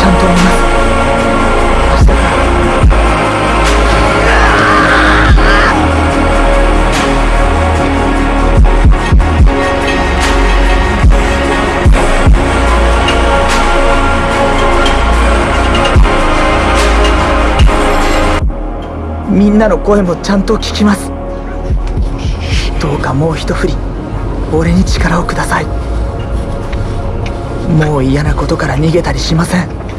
ちゃんと追います。みんなの声もちゃんと聞きます。どうかもう一振り俺に力をください。もう嫌なことから逃げたりしません。